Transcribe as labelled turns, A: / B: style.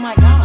A: my god.